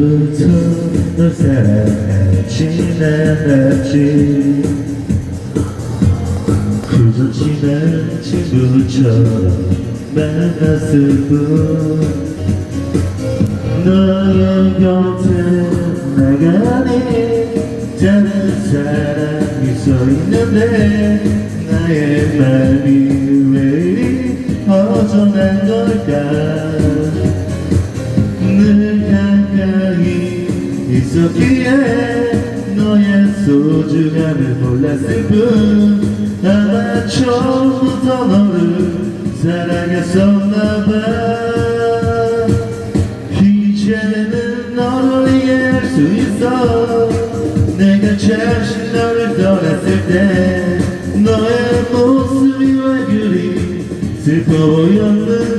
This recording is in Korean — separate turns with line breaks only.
붙은 새래 지내냈지 그저 지낸 친구처럼 만났을 뿐 너의 곁에 나가니 다른 그 사람이 서 있는데 나의 마음이 왜 이리 허전한 걸까 늘 있었기에 너의 소중함을 몰랐을 뿐. 아마 처음부터 너를 사랑했었나봐. 이제는 너를 이해할 수 있어. 내가 잠시 너를 떠났을 때 너의 모습이 왜 그리 슬퍼 보였는지